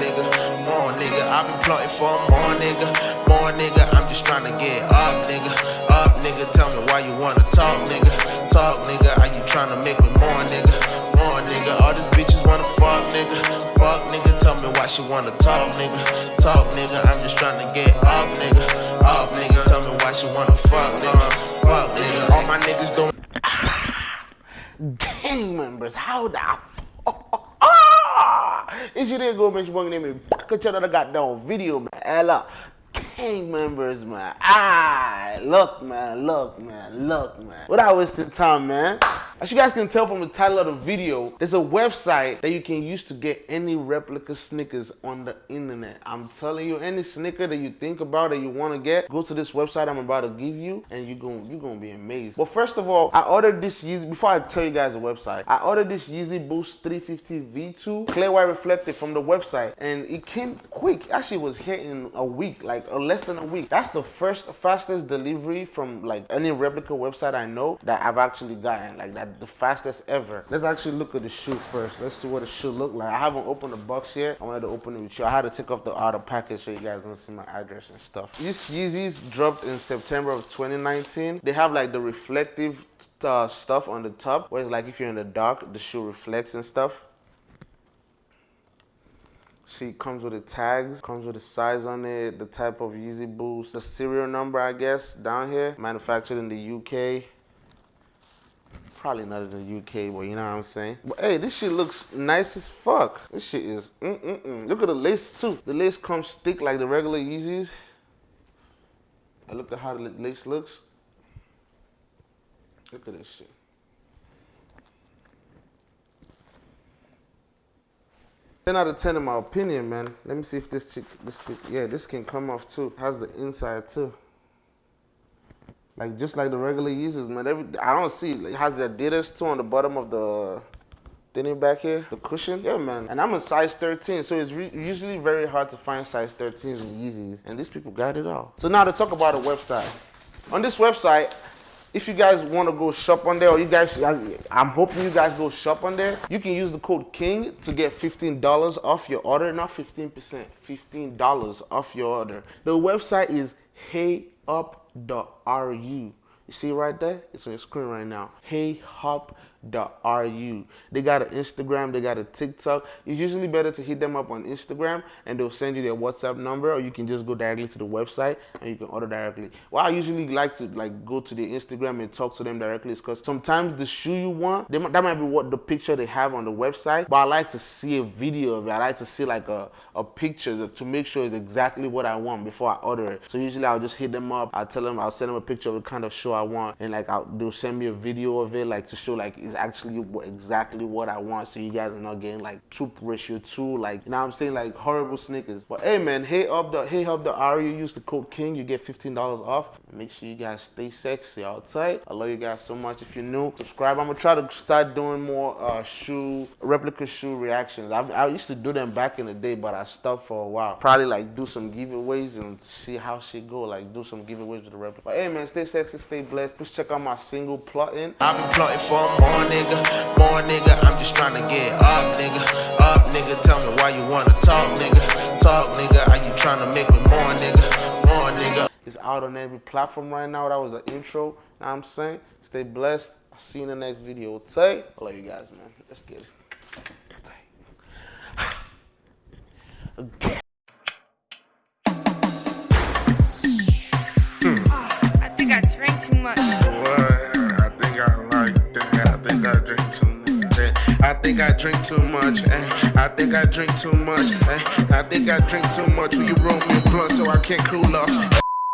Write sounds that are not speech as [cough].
nigga, more nigga. I've been plotting for more nigga, more nigga. I'm just trying to get up, nigga, up, nigga. Tell me why you wanna talk, nigga, talk, nigga. Are you trying to make me more, nigga, more nigga? All these bitches wanna fuck, nigga, fuck, nigga. Tell me why she wanna talk, nigga, talk, nigga. I'm just trying to get up, nigga, up, nigga. Tell me why she wanna fuck, nigga, fuck, nigga. All my niggas don't. gang members, how the! It's your nigga make sure name me back at another goddamn video, man. Ella. Gang members, man. Ah, look, man, look, man, look, man. Without wasting time, man. As you guys can tell from the title of the video, there's a website that you can use to get any replica Snickers on the internet. I'm telling you, any Snicker that you think about that you want to get, go to this website I'm about to give you and you're going you're gonna be amazed. But first of all, I ordered this Yeezy, before I tell you guys the website, I ordered this Yeezy Boost 350 V2 clear white reflective from the website and it came quick. Actually, was here in a week, like uh, less than a week. That's the first fastest delivery from like any replica website I know that I've actually gotten. Like that the fastest ever. Let's actually look at the shoe first. Let's see what the shoe look like. I haven't opened the box yet. I wanted to open it with you. I had to take off the outer package so you guys don't see my address and stuff. These Yeezys dropped in September of 2019. They have like the reflective uh, stuff on the top, where it's like if you're in the dark, the shoe reflects and stuff. See, comes with the tags, comes with the size on it, the type of Yeezy Boost, the serial number, I guess, down here. Manufactured in the UK probably not in the UK, but you know what I'm saying? But hey, this shit looks nice as fuck. This shit is mm-mm-mm. Look at the lace too. The lace comes thick like the regular Yeezys. I look at how the lace looks. Look at this shit. 10 out of 10 in my opinion, man. Let me see if this chick, this, yeah, this can come off too. Has the inside too. Like just like the regular Yeezys, man. Every I don't see like has the Adidas too on the bottom of the thinning back here, the cushion. Yeah, man. And I'm a size 13, so it's usually very hard to find size 13s in Yeezys. And these people got it all. So now to talk about a website. On this website, if you guys want to go shop on there, or you guys, I'm hoping you guys go shop on there, you can use the code KING to get $15 off your order. Not 15%, $15 off your order. The website is heyup.ru. You see right there? It's on your screen right now. Hey Hop ru. They got an Instagram, they got a TikTok. It's usually better to hit them up on Instagram and they'll send you their WhatsApp number or you can just go directly to the website and you can order directly. Well, I usually like to like go to the Instagram and talk to them directly is because sometimes the shoe you want, might, that might be what the picture they have on the website, but I like to see a video of it. I like to see like a, a picture to make sure it's exactly what I want before I order it. So usually I'll just hit them up, I'll tell them, I'll send them a picture of the kind of shoe I want and like I'll, they'll send me a video of it like to show like it's actually exactly what I want. So you guys are not getting like two ratio two like you know I'm saying? Like horrible sneakers. But hey man hey up the hey up the R you use the code king you get $15 off. Make sure you guys stay sexy all tight. I love you guys so much. If you're new subscribe. I'm gonna try to start doing more uh, shoe replica shoe reactions. I, I used to do them back in the day but I stopped for a while. Probably like do some giveaways and see how shit go. Like do some giveaways with the replica. But hey man stay sexy stay blessed. Please check out my single plotting. I've been plotting for more nigga more nigga, I'm just trying to get up, nigga. Up, nigga, tell me why you wanna talk, nigga. Talk, nigga, are you trying to make me more, nigga? More, nigga. It's out on every platform right now. That was the intro. Know what I'm saying? Stay blessed. I'll see you in the next video. Tay. I love you guys, man. Let's get it. Okay. [sighs] I think I drink too much. Eh? I think I drink too much. Eh? I think I drink too much. Will you roll me a blunt so I can't cool off?